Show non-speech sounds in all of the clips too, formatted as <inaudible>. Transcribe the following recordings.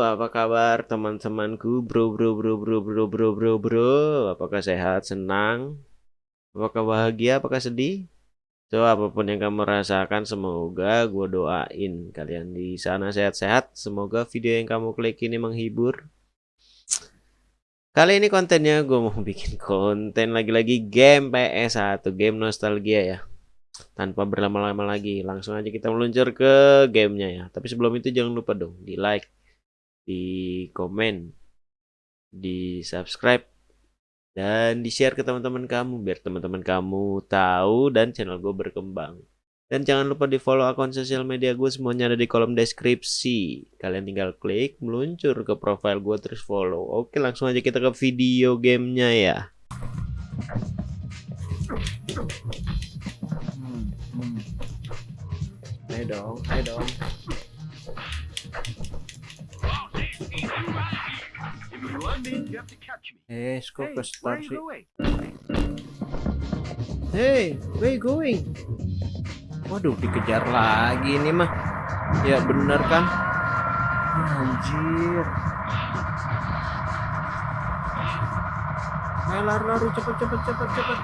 Apa kabar teman-temanku? Bro, bro, bro, bro, bro, bro, bro, bro. Apakah sehat, senang? Apakah bahagia, apakah sedih? So, apa pun yang kamu rasakan, semoga gue doain kalian di sana sehat-sehat. Semoga video yang kamu klik ini menghibur. Kali ini kontennya gue mau <laughs> bikin konten lagi-lagi game PS1, game nostalgia ya tanpa berlama-lama lagi langsung aja kita meluncur ke gamenya ya tapi sebelum itu jangan lupa dong di like di komen di subscribe dan di share ke teman-teman kamu biar teman-teman kamu tahu dan channel gue berkembang. Dan jangan lupa di follow akun sosial media gue semuanya ada di kolom deskripsi. Kalian tinggal klik meluncur ke profile gue terus follow. Oke langsung aja kita ke video gamenya ya. Ayo dong, ayo dong. Ke start sih? Hey, where you going? Waduh, dikejar lagi ini mah. Ya bener kan? Anjir. Ayo lari-lari cepet cepet cepet cepet.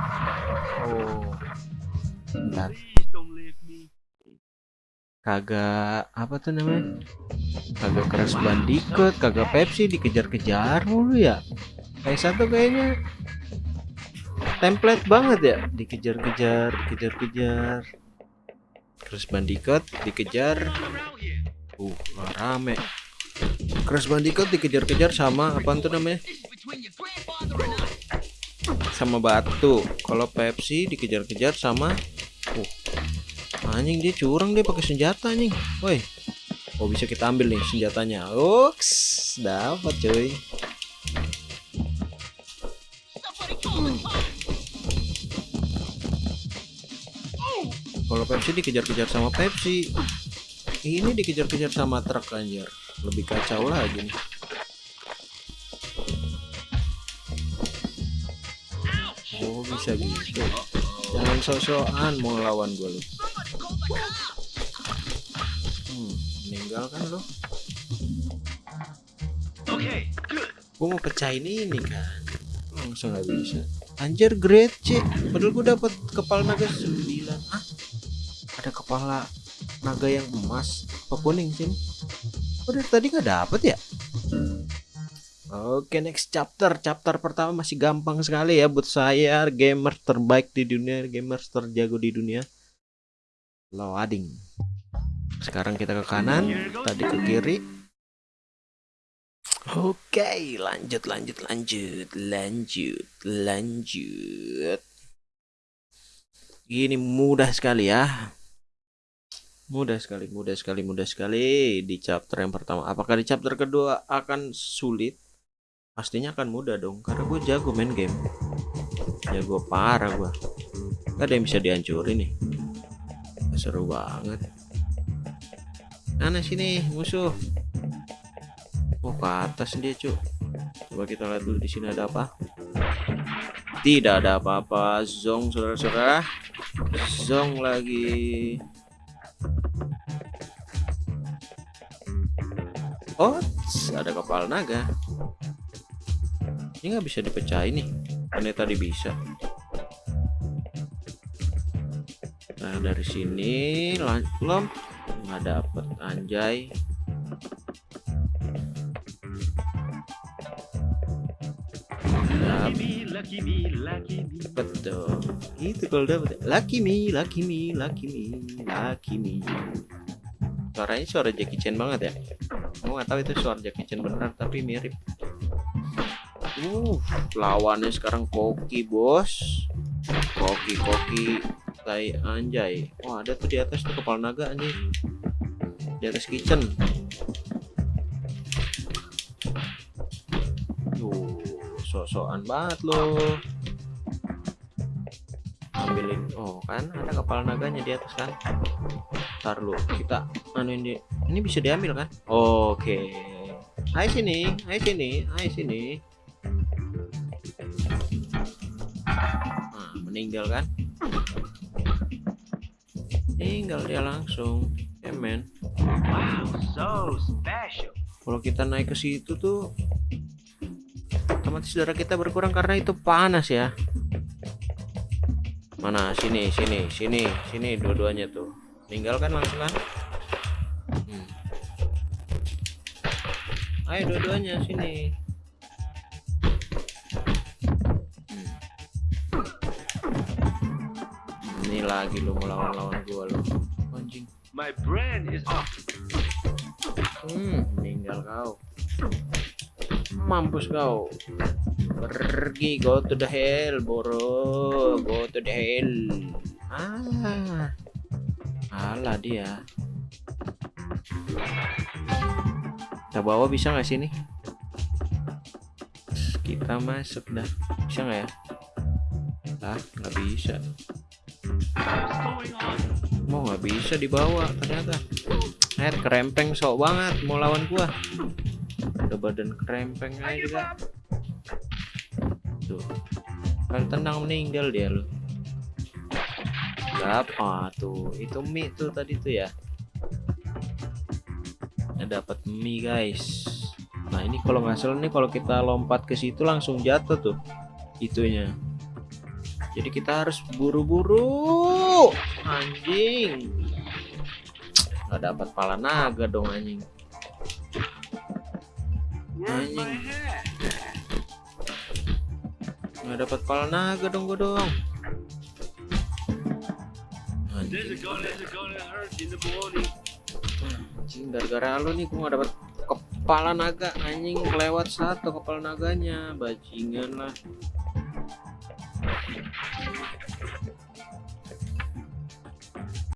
Oh. Bentar. Kagak apa tuh namanya? Kagak keras bandikut, kagak Pepsi dikejar-kejar mulu ya. Kayak satu kayaknya template banget ya, dikejar-kejar, dikejar-kejar. Crash Bandicoot dikejar. Uh, rame. Crash Bandicoot dikejar-kejar sama apa tuh namanya? Sama batu. Kalau Pepsi dikejar-kejar sama anjing dia curang dia pakai senjata anjing. Woi. Oh bisa kita ambil nih senjatanya. Uks dapat cuy. Kalau Pepsi dikejar-kejar sama Pepsi. Ini dikejar-kejar sama truk anjir. Lebih kacau lagi nih. Oh bisa gitu. Jangan sok-sokan mau lawan gue lu hmm, meninggal kan lo? Oke, gue mau pecahin ini kan. Langsung nggak bisa. Anjir great C padahal gue dapat kepala naga 9 ah ada kepala naga yang emas apa kuning sih udah tadi nggak dapet ya? Oke next chapter. Chapter pertama masih gampang sekali ya Buat saya gamer terbaik di dunia Gamer terjago di dunia Loading Sekarang kita ke kanan Tadi ke kiri. Oke lanjut lanjut lanjut Lanjut Lanjut. Ini mudah sekali ya. Mudah sekali, mudah sekali, mudah sekali di chapter yang pertama. Apakah di chapter kedua akan sulit? pastinya akan mudah dong karena gue jago main game. Jago parah gue gak ada yang bisa dihancurin nih seru banget. Mana sini musuh. Oh ke atas dia cuy coba kita lihat dulu di sini ada apa. Tidak ada apa-apa. Zong saudara-saudara. Zong lagi. Oh ada kepala naga. Ini nggak bisa dipecahin nih ini tadi bisa nah dari sini lom nggak dapet anjay. Betul itu kalau dapet lucky me lucky me lucky me lucky me. Suaranya suara Jackie Chan banget ya? Aku nggak tahu itu suara Jackie Chan beneran tapi mirip. Uh, lawannya sekarang koki bos. Koki koki tai anjay. Wah ada tuh di atas tuh kepala naga anjing. Di atas kitchen. Tuh, sok-sokan banget loh. Ambilin. Oh kan ada kepala naganya di atas kan. Ntar lu kita anu ini ini bisa diambil kan? Oke. Okay. Hai sini, hai sini, hai sini. meninggal kan meninggal dia langsung. Ya men. Wow so special. Kalau kita naik ke situ tuh otomatis darah kita berkurang karena itu panas ya. Mana? Sini sini sini sini dua-duanya tuh. Meninggalkan langsung kan? Hmm. ayo dua-duanya sini ini lagi lu mau lawan-lawan gua lu anjing My brain is off. Hmm, meninggal kau. Mampus kau. Pergi, go to the hell, boro. Go to the hell. Ah. Alah dia. Kita bawa bisa nggak sini? Kita masuk dah. Bisa nggak ya? Ah, nggak bisa. Mau nggak bisa dibawa ternyata. Air kerempeng sok banget mau lawan gua. Udah badan kerempeng aja juga. Tuh. Kali tenang meninggal dia lu. Berapa tuh? Itu mie tuh tadi tuh ya. Nah, dapat mie guys. Nah ini kalau nggak salah nih kalau kita lompat ke situ langsung jatuh tuh itunya. Jadi kita harus buru-buru. Anjing. Nggak dapat pala naga dong anjing. Anjing. Nggak dapat pala naga dong gua dong. Anjing. gara-gara lu nih gua nggak dapat kepala naga anjing kelewat satu kepala naganya bajingan lah Thank you.